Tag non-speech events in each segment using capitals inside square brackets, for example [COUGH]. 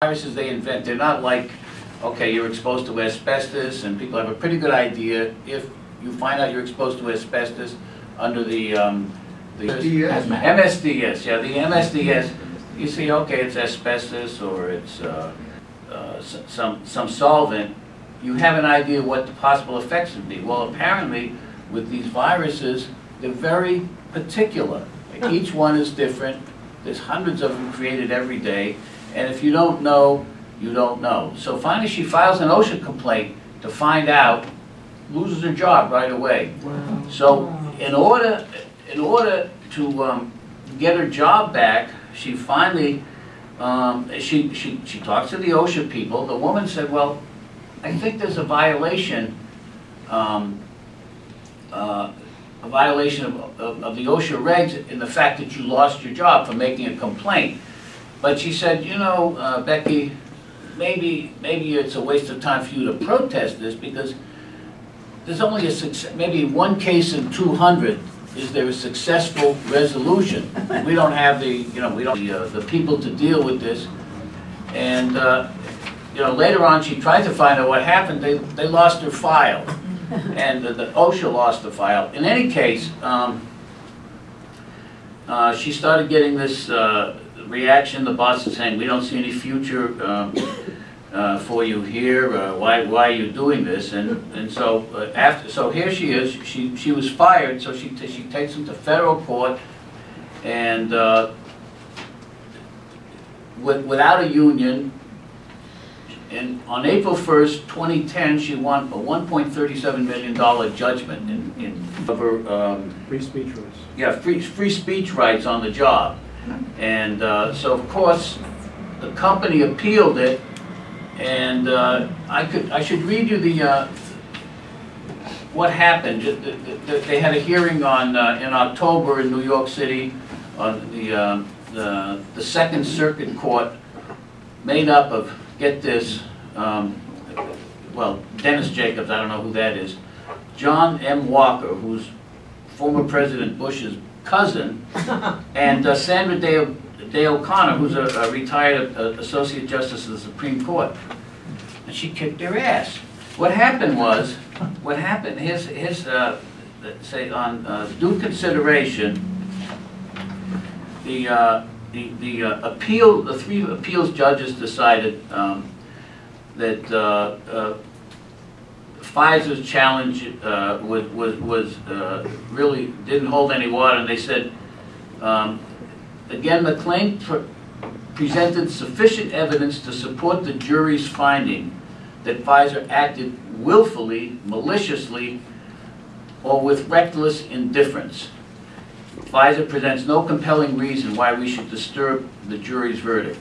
viruses they invent, they're not like, okay, you're exposed to asbestos, and people have a pretty good idea, if you find out you're exposed to asbestos under the, um, the. MSDS? MSDS, yeah, the MSDS, you see, okay, it's asbestos, or it's, uh, uh, some, some solvent, you have an idea what the possible effects would be. Well, apparently, with these viruses, they're very particular. Each one is different, there's hundreds of them created every day, and if you don't know, you don't know. So finally, she files an OSHA complaint to find out, loses her job right away. Wow. So in order, in order to um, get her job back, she finally, um, she, she, she talks to the OSHA people. The woman said, well, I think there's a violation, um, uh, a violation of, of of the OSHA regs in the fact that you lost your job for making a complaint. But she said, you know, uh, Becky, maybe, maybe it's a waste of time for you to protest this because there's only a success, maybe one case in two hundred is there a successful resolution. We don't have the, you know, we don't, the, uh, the people to deal with this. And, uh, you know, later on, she tried to find out what happened, they, they lost her file. [LAUGHS] And the- the OSHA lost the file. In any case, um, uh, she started getting this, uh, reaction, the boss is saying, we don't see any future, um, uh, for you here, uh, why, why are you doing this? And, and so, uh, after, so here she is, she, she was fired, so she, she takes him to federal court, and, uh, with, without a union, and on April first, twenty ten, she won a one point thirty-seven million dollar judgment in, in, over, um, Free speech rights. yeah, free, free speech rights on the job. And uh, so, of course, the company appealed it, and uh, I could, I should read you the, uh, what happened. They had a hearing on, uh, in October in New York City, on the, uh, the, the Second Circuit Court, made up of, get this, um, well, Dennis Jacobs, I don't know who that is, John M. Walker, who's former President Bush's cousin, [LAUGHS] and uh, Sandra Day Day O'Connor, who's a a retired uh, Associate Justice of the Supreme Court. And she kicked their ass. What happened was, what happened, his, his, uh, say, on uh, due consideration, the, uh, the the uh, appeal, the three appeals judges decided um, that Pfizer's challenge uh, was, was, was, uh, really didn't hold any water, and they said, um, again, the claim pr- presented sufficient evidence to support the jury's finding that Pfizer acted willfully, maliciously, or with reckless indifference. Pfizer presents no compelling reason why we should disturb the jury's verdict.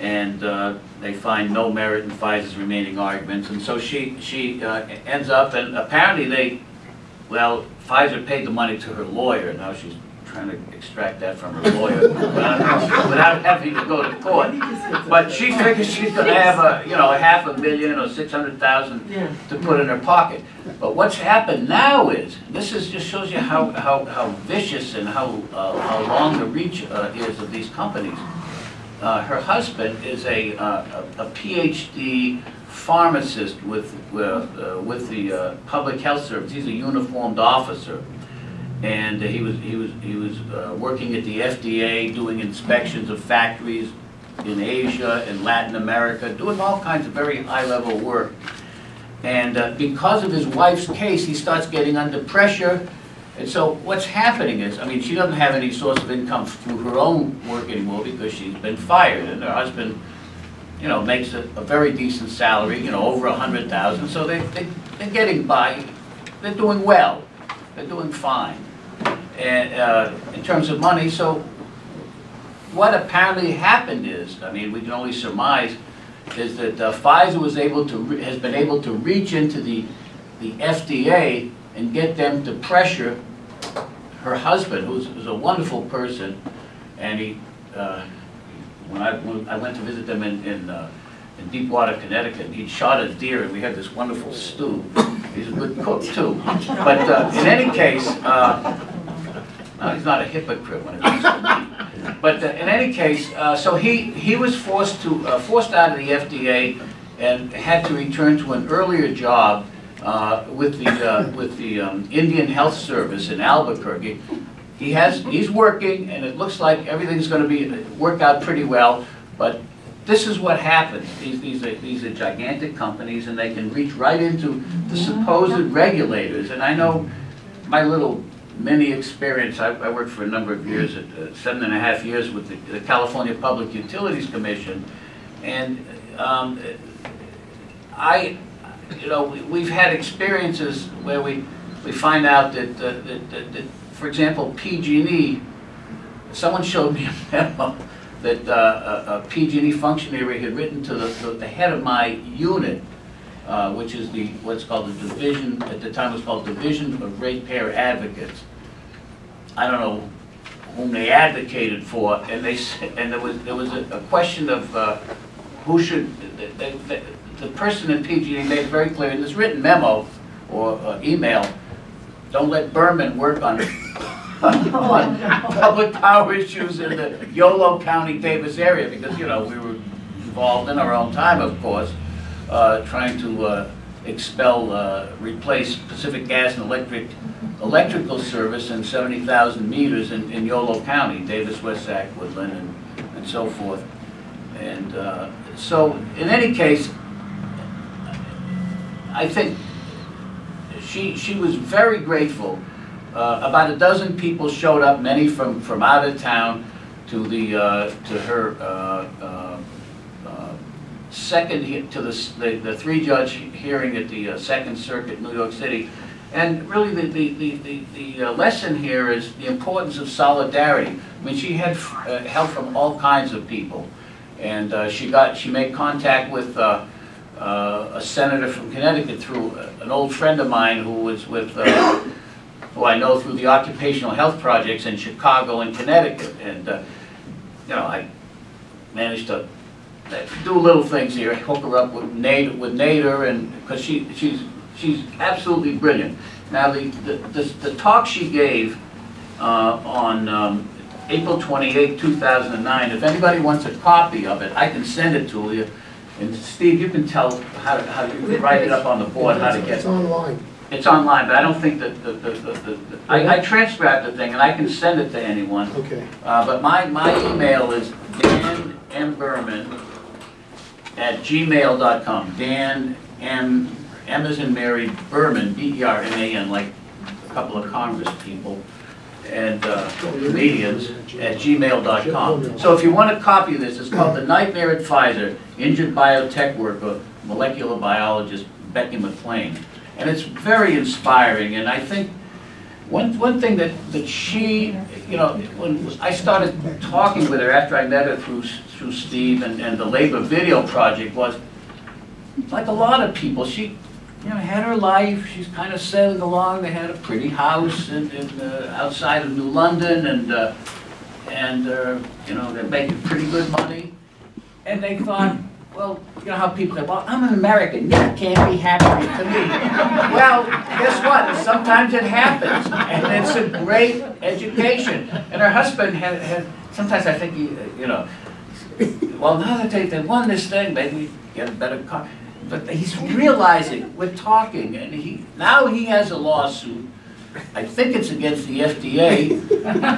And uh, they find no merit in Pfizer's remaining arguments, and so she, she uh, ends up, and apparently they, well, Pfizer paid the money to her lawyer, now she's trying to extract that from her lawyer without without having to go to court. But she figures she's gonna have a, you know, a half a million or six hundred thousand Yeah. to put in her pocket. But what's happened now is, this is, just shows you how, how, how vicious and how, uh, how long the reach uh, is of these companies. Uh, her husband is a, uh, a PhD pharmacist with, uh, with the uh, Public Health Service. He's a uniformed officer. And uh, he was, he was, he was uh, working at the FDA, doing inspections of factories in Asia and Latin America, doing all kinds of very high-level work. And uh, because of his wife's case, he starts getting under pressure. And so what's happening is, I mean, she doesn't have any source of income through her own work anymore because she's been fired. And her husband, you know, makes a, a very decent salary, you know, over a hundred thousand. So they, they, they're getting by, they're doing well, they're doing fine. And, uh, in terms of money, so what apparently happened is, I mean, we can only surmise, is that uh, Pfizer was able to, has been able to reach into the, the FDA and get them to pressure her husband, who's, who's a wonderful person, and he, uh, when I, when I went to visit them in, in, uh, in Deepwater, Connecticut, he'd shot a deer, and we had this wonderful stew. He's a good cook, too. But uh, in any case, uh, no, he's not a hypocrite when it comes to. But uh, in any case, uh, so he, he was forced to, forced out of the FDA and had to return to an earlier job uh, with the, uh, with the um, Indian Health Service in Albuquerque. He has, he's working, and it looks like everything's gonna be, work out pretty well, but this is what happens. These, these are, these are gigantic companies, and they can reach right into the supposed regulators. And I know my little mini experience, I, I worked for a number of years, at, uh, seven and a half years with the, the California Public Utilities Commission, and, um, I, you know, we- we've had experiences where we, we find out that, uh, that, that, that, for example, PG&E, someone showed me a memo that uh, a, a PG&E functionary had written to the, the- the head of my unit, uh, which is the, what's called the division, at the time it was called Division of Ratepayer Advocates. I don't know whom they advocated for, and they, and there was, there was a a question of uh, who should, the, the- the- person in PG&E made it very clear in this written memo or uh, email, don't let Berman work on, [LAUGHS] on public power issues in the Yolo County Davis area, because, you know, we were involved in our own time, of course, uh, trying to uh, expel, uh, replace Pacific Gas and Electric, electrical service and 70,000 meters in in Yolo County, Davis, West Sac, Woodland, and and so forth. And uh, so, in any case, I think she, she was very grateful. Uh, About a dozen people showed up, many from, from out of town, to the, uh, to her uh, uh, uh, second, to the, the the three-judge hearing at the uh, Second Circuit, New York City. And really, the, the, the, the- the lesson here is the importance of solidarity. I mean, she had help from all kinds of people. And she got, she made contact with uh, a senator from Connecticut through an old friend of mine who was with, uh, who I know through the occupational health projects in Chicago and Connecticut. And, uh, you know, I managed to uh, do little things here, hook her up with Nader, with Nader, and, because she, she's, she's absolutely brilliant. Now, the, the, the the talk she gave uh, on um, April 28, 2009, if anybody wants a copy of it, I can send it to you. And Steve, you can tell how, to- how to write it up on the board, how to get It's online. it's online, but I don't think that, the, the, the, the- I, I transcribed the thing, and I can send it to anyone. Okay. Uh, but my, my email is Dan M. Berman at gmail.com. Dan M, M as in Mary, Berman, B-E-R-M-A-N, like a couple of Congress people, and, uh, comedians, at gmail.com. So if you want a copy of this, it's called The Nightmare at Pfizer, Injured Biotech Worker, Molecular Biologist Becky McClain. And it's very inspiring, and I think one, one thing that, that she, you know, when I started talking with her after I met her through, through Steve and, and the Labor Video Project was, like a lot of people, she, you know, had her life, she's kind of sailing along, they had a pretty house in, in, uh, outside of New London, and, uh, and, uh, you know, they're making pretty good money. And they thought, well, you know how people say, well, I'm an American, you can't be happier to me. Well, guess what? Sometimes it happens, and it's a great education. And her husband had, had, sometimes I think, he, you know, well, now that they, they won this thing, maybe get a better car. But he's realizing, we're talking, and he, now he has a lawsuit. I think it's against the FDA.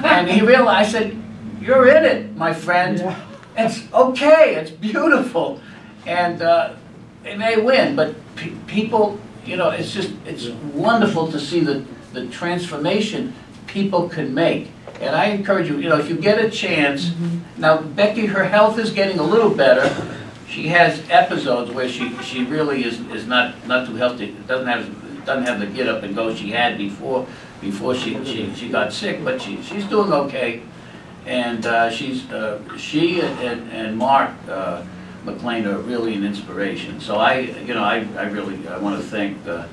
And he realized, I said, you're in it, my friend. It's okay, it's beautiful. And uh, they may win, but pe- people, you know, it's just, it's wonderful to see the, the transformation people can make. And I encourage you, you know, if you get a chance, now Becky, her health is getting a little better. She has episodes where she, she really is, is not, not too healthy, doesn't have, doesn't have the get up and go she had before, before she, she, she got sick, but she, she's doing okay. And uh, she's, uh, she and- and, Mark uh, McClain are really an inspiration. So I, you know, I, I really, I want to thank the,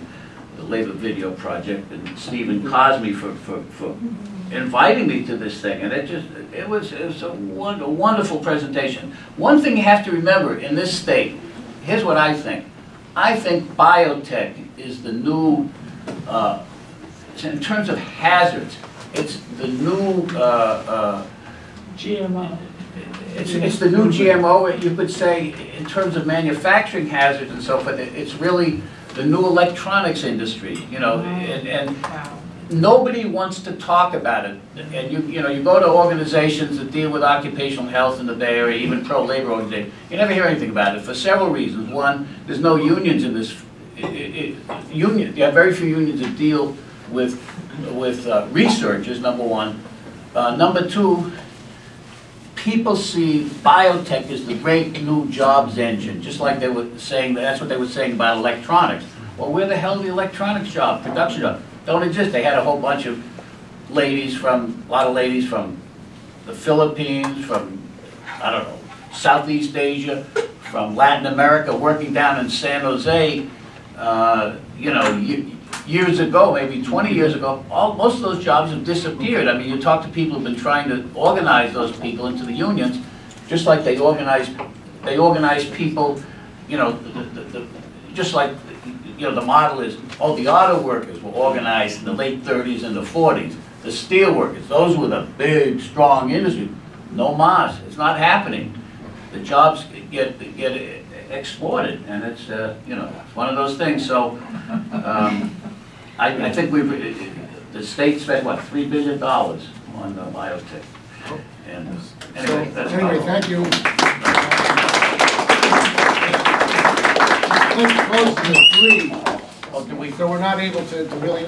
the Labor Video Project and Stephen Cosme for, for, for inviting me to this thing. And it just, it was, it was a won- a wonderful presentation. One thing you have to remember in this state, here's what I think. I think biotech is the new, uh, in terms of hazards, it's the new uh, uh, GMO. It's, it's the new GMO, you could say, in terms of manufacturing hazards and so forth, it's really the new electronics industry, you know, and, and. Nobody wants to talk about it. And you, you know, you go to organizations that deal with occupational health in the Bay Area, even pro-labor organizations, you never hear anything about it for several reasons. One, there's no unions in this, i- i- i- union, you have very few unions that deal with, with uh, researchers, number one. Uh, Number two, people see biotech as the great new jobs engine, just like they were saying, that's what they were saying about electronics. Well, where the hell are the electronics job, production job? Don't exist. They had a whole bunch of ladies from, a lot of ladies from the Philippines, from, I don't know, Southeast Asia, from Latin America, working down in San Jose, uh, you know, years ago, maybe 20 years ago, all, most of those jobs have disappeared. I mean, you talk to people who've been trying to organize those people into the unions, just like they organize, they organize people, you know, the, the, the- just like, you know, the model is, oh, the auto workers were organized in the late 30s and the 40s. The steel workers, those were the big, strong industry. No mas, it's not happening. The jobs get, get exploited, and it's, uh, you know, it's one of those things, so, um, I, I think we've, the state spent, what, three billion dollars on uh, biotech? And So, anyway, that's. anyway, all. thank you. Close to three, Oh, do we so we're not able to to really